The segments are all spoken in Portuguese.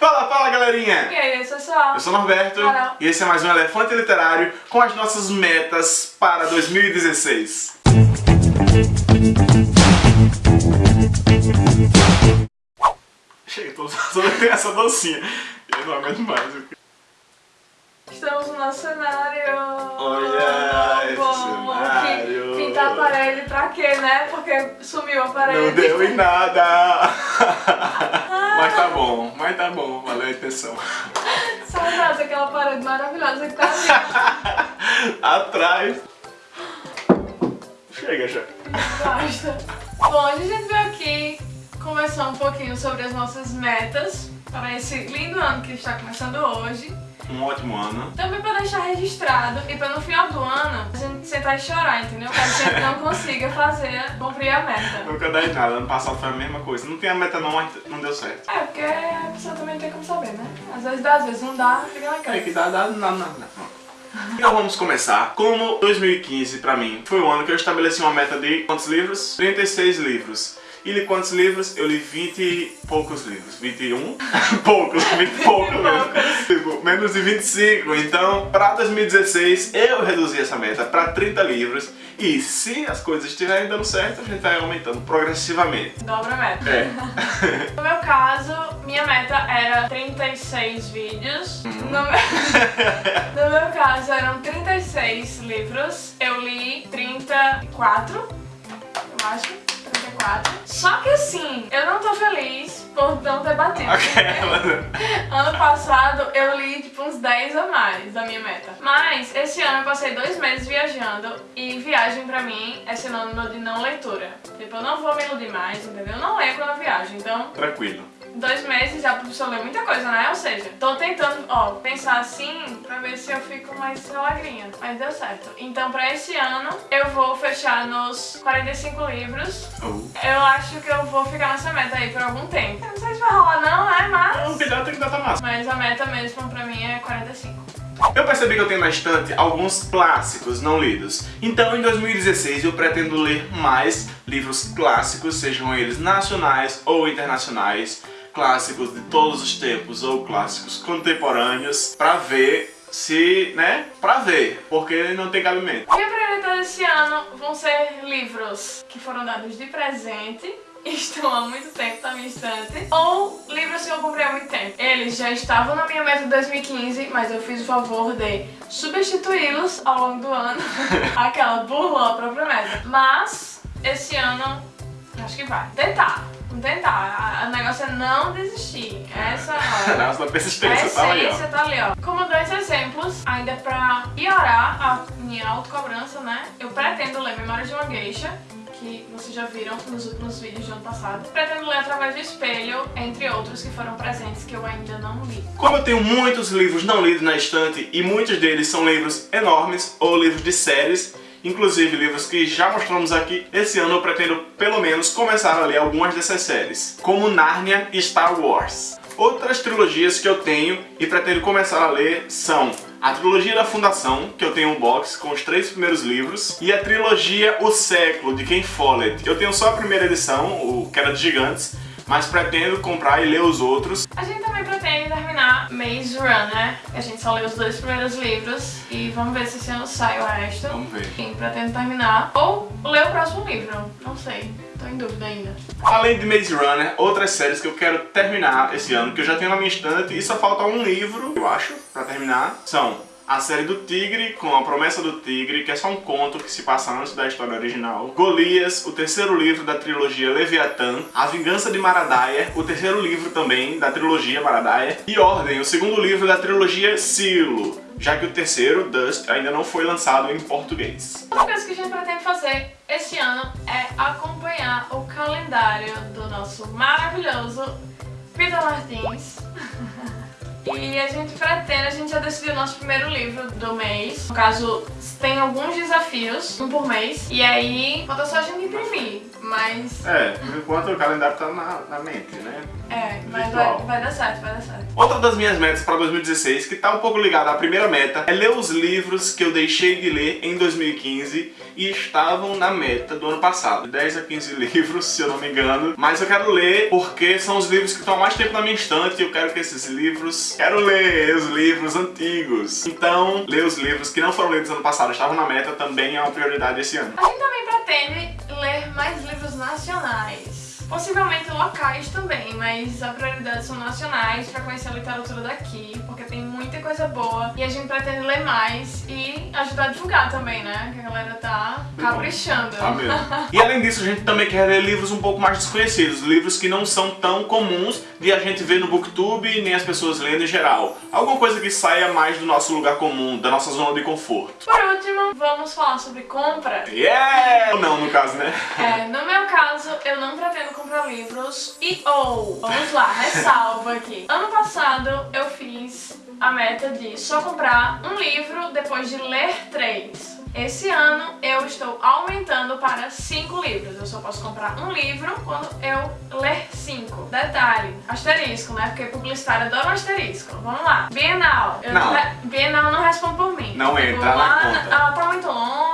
Fala, fala galerinha! E aí? Eu sou o Norberto Carol. e esse é mais um Elefante Literário com as nossas metas para 2016. Chega, tô só tem essa docinha. Eu não aguento mais. Estamos no nosso cenário. Olha cenário. que- Pintar a parede pra quê, né? Porque sumiu a parede. Não deu em nada! mas tá bom, mas tá bom, valeu a intenção. Saudades daquela parede maravilhosa que tá ali. Atrás. Chega já. Basta. Bom, hoje a gente veio aqui conversar um pouquinho sobre as nossas metas para esse lindo ano que está começando hoje. Um ótimo ano. Também para deixar registrado e para no final do ano a gente sentar e chorar, entendeu? Caso a gente não consiga fazer, cumprir a meta. Nunca dá em nada, ano passado foi a mesma coisa. Não tem a meta não, mas não deu certo. É, porque a pessoa também tem como saber, né? Às vezes dá, às vezes não dá, fica naquela. É que dá, dá, não, não, não. Então vamos começar. Como 2015 pra mim foi o ano que eu estabeleci uma meta de quantos livros? 36 livros. E li quantos livros? Eu li 20 e poucos livros. 21? poucos, 20 e poucos livros. Tipo, menos de 25. Então, pra 2016, eu reduzi essa meta pra 30 livros. E se as coisas estiverem dando certo, a gente vai aumentando progressivamente. Dobra a meta. É. No meu caso, minha meta era 36 vídeos. Uhum. No, meu... no meu caso, eram 36 livros. Eu li 34, eu acho. 34. Só que assim, eu não tô feliz por não ter batido. Aquela. Ano passado eu li tipo uns 10 a mais da minha meta. Mas esse ano eu passei dois meses viajando e viagem pra mim é sinônimo de não leitura. Tipo, eu não vou me iludir mais, entendeu? Eu não leio quando eu viajo, então Tranquilo. Dois meses já a pessoa lê muita coisa, né? Ou seja, tô tentando, ó, pensar assim pra ver se eu fico mais alegrinha. Mas deu certo. Então pra esse ano eu vou fechar nos 45 livros. Oh. Eu acho que eu vou ficar nessa meta aí por algum tempo. Eu não sei se vai rolar não, né? Mas... Não, cuidado, tem que dar massa. Mas a meta mesmo pra mim é 45. Eu percebi que eu tenho na estante alguns clássicos não lidos. Então, em 2016, eu pretendo ler mais livros clássicos, sejam eles nacionais ou internacionais, clássicos de todos os tempos ou clássicos contemporâneos, pra ver se, né, pra ver, porque não tem cabimento. Minha prioridade esse ano vão ser livros que foram dados de presente e estão há muito tempo na minha estante, ou livros que eu comprei há muito tempo. Eles já estavam na minha meta de 2015, mas eu fiz o favor de substituí-los ao longo do ano. Aquela burlou a própria meta. Mas, esse ano, acho que vai. Tentar. Vamos tentar. O negócio é não desistir. Essa é a. Nossa, A persistência tá aí, ó. tá ali, ó. Como dois exemplos, ainda pra piorar a minha autocobrança, né? Eu pretendo ler Memórias de uma Geisha, que vocês já viram nos últimos vídeos do ano passado. Pretendo ler Através do Espelho, entre outros que foram presentes que eu ainda não li. Como eu tenho muitos livros não lidos na estante e muitos deles são livros enormes ou livros de séries, inclusive livros que já mostramos aqui, esse ano eu pretendo pelo menos começar a ler algumas dessas séries, como Narnia e Star Wars. Outras trilogias que eu tenho e pretendo começar a ler são a trilogia da Fundação, que eu tenho um box com os três primeiros livros, e a trilogia O Século, de Ken Follett. Eu tenho só a primeira edição, o que era de Gigantes, mas pretendo comprar e ler os outros. A gente também pretende terminar Maze Runner. A gente só leu os dois primeiros livros e vamos ver se esse ano sai o resto. Vamos ver. Enfim, pretendo terminar. Ou ler o próximo livro. Não sei. Tô em dúvida ainda. Além de Maze Runner, outras séries que eu quero terminar esse ano, que eu já tenho na minha estante e só falta um livro, eu acho, pra terminar, são a série do Tigre, com a Promessa do Tigre, que é só um conto que se passa antes da história original. Golias, o terceiro livro da trilogia Leviatã. A Vingança de Maradaia, o terceiro livro também da trilogia Maradaia. E Ordem, o segundo livro da trilogia Silo, já que o terceiro, Dust, ainda não foi lançado em português. Outra coisa que a gente pretende fazer esse ano é acompanhar o calendário do nosso maravilhoso Peter Martins. E a gente pretende, a gente já decidiu o nosso primeiro livro do mês. No caso, tem alguns desafios, um por mês. E aí, falta só a gente imprimir. Mas... É, por enquanto o calendário tá na, na mente, né? É, mas vai, vai dar certo, vai dar certo. Outra das minhas metas para 2016, que tá um pouco ligada à primeira meta, é ler os livros que eu deixei de ler em 2015 e estavam na meta do ano passado. 10 a 15 livros, se eu não me engano. Mas eu quero ler porque são os livros que estão há mais tempo na minha estante e eu quero que esses livros... Quero ler os livros antigos. Então, ler os livros que não foram lidos ano passado, estavam na meta, também é uma prioridade esse ano. A gente também pretende ler mais livros nacionais. Possivelmente locais também, mas a prioridade são nacionais pra conhecer a literatura daqui, porque tem muita coisa boa e a gente pretende ler mais e ajudar a divulgar também, né? Que a galera tá caprichando. Tá mesmo. E além disso, a gente também quer ler livros um pouco mais desconhecidos, livros que não são tão comuns de a gente ver no booktube nem as pessoas lendo em geral. Alguma coisa que saia mais do nosso lugar comum, da nossa zona de conforto. Por último, vamos falar sobre compra. Yeah! Ou não, no caso, né? É, no meu caso, eu não pretendo comprar livros e ou, vamos lá, ressalva aqui. Ano passado eu fiz a meta de só comprar um livro depois de ler três. Esse ano eu estou aumentando para cinco livros. Eu só posso comprar um livro quando eu ler cinco. Detalhe, asterisco, né? Porque publicitário adora um asterisco. Vamos lá. Bienal. Eu Não. Bienal não responde por mim. Não Tipo, entra na lá, conta. Ela tá muito longe.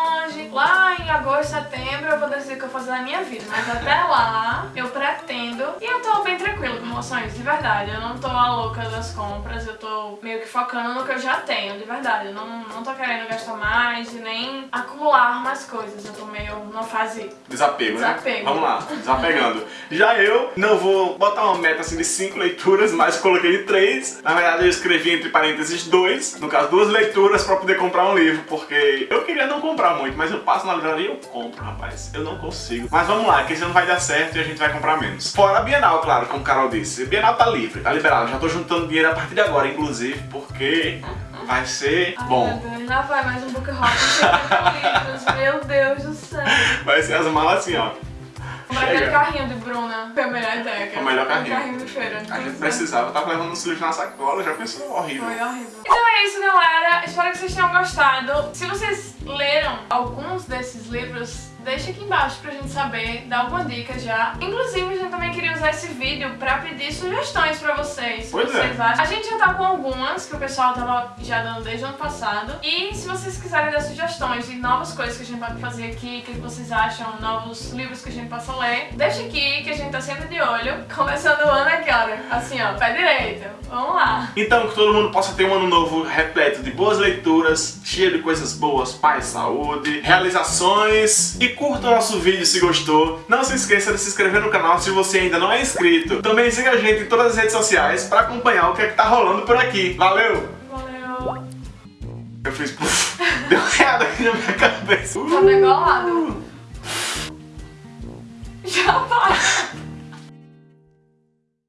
Lá em agosto, setembro eu vou decidir o que eu vou fazer na minha vida. Mas até lá eu pretendo. E eu tô bem tranquila com relação a isso, de verdade. Eu não tô a louca das compras. Eu tô meio que focando no que eu já tenho, de verdade. Eu não, não tô querendo gastar mais e nem acumular mais coisas. Eu tô meio numa fase. Desapego, né? Desapego. Vamos lá, desapegando. Já eu não vou botar uma meta assim de 5 leituras, mas coloquei de 3. Na verdade eu escrevi entre parênteses 2, no caso duas leituras pra poder comprar um livro, porque eu queria não comprar muito, mas eu passo na livraria e eu compro, rapaz. Eu não consigo. Mas vamos lá, que esse ano vai dar certo e a gente vai comprar menos. Fora a Bienal, claro, como o Carol disse. A Bienal tá livre, tá liberado. Já tô juntando dinheiro a partir de agora, inclusive, porque vai ser Ai, bom. meu Deus, lá vai mais um book. Meu Deus do céu. Vai ser as malas assim, ó. Comprar aquele Chega. carrinho de Bruna. Foi a melhor ideia. Foi o melhor Aquele carrinho. de feira. A gente precisava, eu tava levando uns livros na sacola, já pensou horrível. Foi horrível. Então é isso, galera. Espero que vocês tenham gostado. Se vocês leram alguns desses livros, deixa aqui embaixo pra gente saber, dá alguma dica já. Inclusive, a gente também queria usar esse vídeo pra pedir sugestões pra vocês. Pois é. vocês acham. A gente já tá com algumas que o pessoal tava já dando desde o ano passado. E se vocês quiserem dar sugestões de novas coisas que a gente pode fazer aqui, o que vocês acham, novos livros que a gente possa ler, deixa aqui que a gente tá sempre de olho. Começando o ano aqui, olha. Assim, ó, pé direito. Vamos lá. Então, que todo mundo possa ter um ano novo repleto de boas leituras, cheio de coisas boas, paz, saúde, realizações. E curta o nosso vídeo se gostou. Não se esqueça de se inscrever no canal se você ainda não é inscrito. Também siga a gente em todas as redes sociais pra acompanhar o que é que tá rolando por aqui. Valeu! Valeu. Eu fiz... puf, Deu errado aqui na minha cabeça. Tá degolado. Já vai.